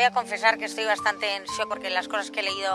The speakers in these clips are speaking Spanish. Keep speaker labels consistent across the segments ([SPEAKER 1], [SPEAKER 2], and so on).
[SPEAKER 1] voy a confesar que estoy bastante en shock porque las cosas que he leído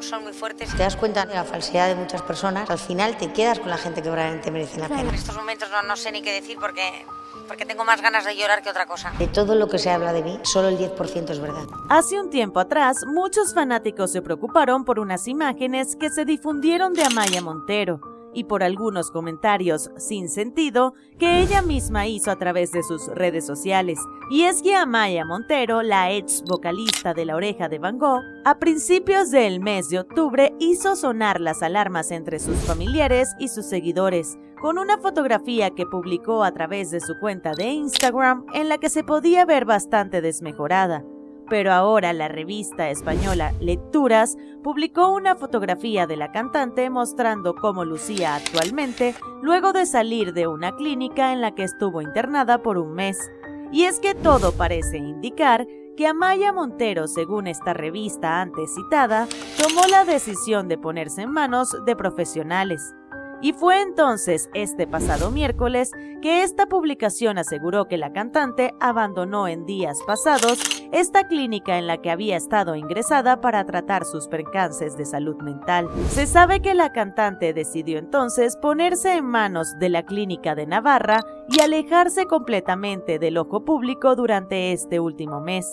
[SPEAKER 1] son muy fuertes.
[SPEAKER 2] Te das cuenta de la falsedad de muchas personas, al final te quedas con la gente que realmente merece la pena.
[SPEAKER 1] En estos momentos no, no sé ni qué decir porque porque tengo más ganas de llorar que otra cosa.
[SPEAKER 2] De todo lo que se habla de mí, solo el 10% es verdad.
[SPEAKER 3] Hace un tiempo atrás, muchos fanáticos se preocuparon por unas imágenes que se difundieron de Amaya Montero y por algunos comentarios sin sentido que ella misma hizo a través de sus redes sociales. Y es que Amaya Montero, la ex vocalista de La Oreja de Van Gogh, a principios del mes de octubre hizo sonar las alarmas entre sus familiares y sus seguidores, con una fotografía que publicó a través de su cuenta de Instagram en la que se podía ver bastante desmejorada pero ahora la revista española Lecturas publicó una fotografía de la cantante mostrando cómo lucía actualmente luego de salir de una clínica en la que estuvo internada por un mes. Y es que todo parece indicar que Amaya Montero, según esta revista antes citada, tomó la decisión de ponerse en manos de profesionales. Y fue entonces este pasado miércoles que esta publicación aseguró que la cantante abandonó en días pasados esta clínica en la que había estado ingresada para tratar sus percances de salud mental. Se sabe que la cantante decidió entonces ponerse en manos de la clínica de Navarra y alejarse completamente del ojo público durante este último mes.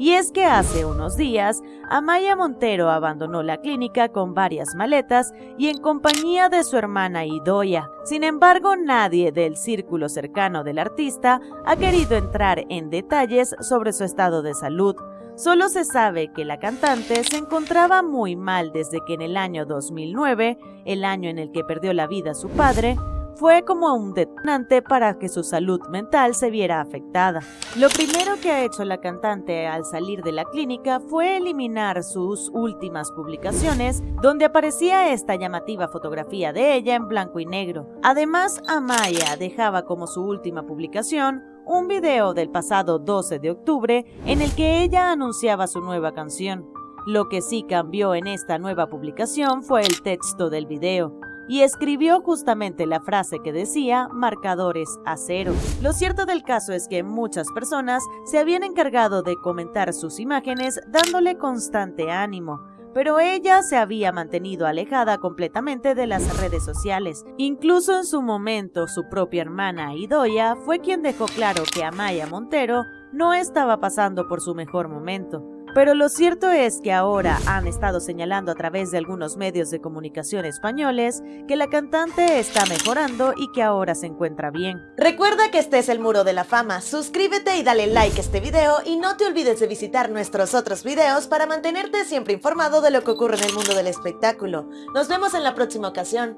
[SPEAKER 3] Y es que hace unos días, Amaya Montero abandonó la clínica con varias maletas y en compañía de su hermana Idoya. Sin embargo, nadie del círculo cercano del artista ha querido entrar en detalles sobre su estado de salud. Solo se sabe que la cantante se encontraba muy mal desde que en el año 2009, el año en el que perdió la vida su padre, fue como un detonante para que su salud mental se viera afectada. Lo primero que ha hecho la cantante al salir de la clínica fue eliminar sus últimas publicaciones donde aparecía esta llamativa fotografía de ella en blanco y negro. Además, Amaya dejaba como su última publicación un video del pasado 12 de octubre en el que ella anunciaba su nueva canción. Lo que sí cambió en esta nueva publicación fue el texto del video y escribió justamente la frase que decía marcadores a cero. Lo cierto del caso es que muchas personas se habían encargado de comentar sus imágenes dándole constante ánimo, pero ella se había mantenido alejada completamente de las redes sociales. Incluso en su momento, su propia hermana Idoya fue quien dejó claro que Amaya Montero no estaba pasando por su mejor momento. Pero lo cierto es que ahora han estado señalando a través de algunos medios de comunicación españoles que la cantante está mejorando y que ahora se encuentra bien.
[SPEAKER 4] Recuerda que este es el Muro de la Fama, suscríbete y dale like a este video y no te olvides de visitar nuestros otros videos para mantenerte siempre informado de lo que ocurre en el mundo del espectáculo. Nos vemos en la próxima ocasión.